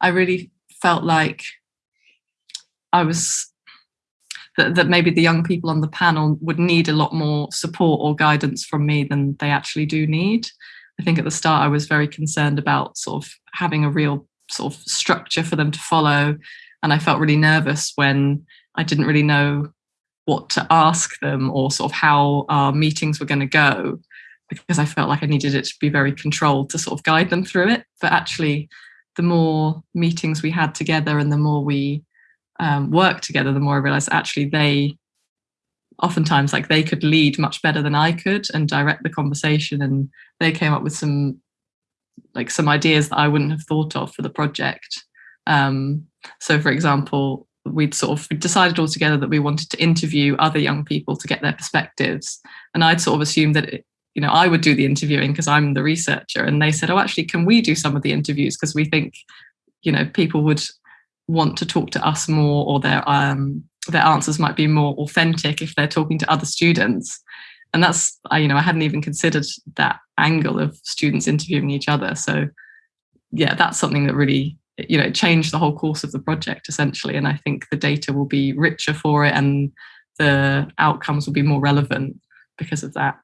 I really felt like I was that, that maybe the young people on the panel would need a lot more support or guidance from me than they actually do need. I think at the start I was very concerned about sort of having a real sort of structure for them to follow. And I felt really nervous when I didn't really know what to ask them or sort of how our meetings were going to go because I felt like I needed it to be very controlled to sort of guide them through it. But actually, the more meetings we had together and the more we um, worked together, the more I realized actually they oftentimes like they could lead much better than I could and direct the conversation. And they came up with some like some ideas that I wouldn't have thought of for the project. Um, so, for example, we'd sort of decided all together that we wanted to interview other young people to get their perspectives, and I'd sort of assumed that it, you know I would do the interviewing because I'm the researcher, and they said, "Oh, actually, can we do some of the interviews because we think you know people would want to talk to us more, or their um, their answers might be more authentic if they're talking to other students." and that's I, you know I hadn't even considered that angle of students interviewing each other. So yeah, that's something that really you know changed the whole course of the project essentially. And I think the data will be richer for it, and the outcomes will be more relevant because of that.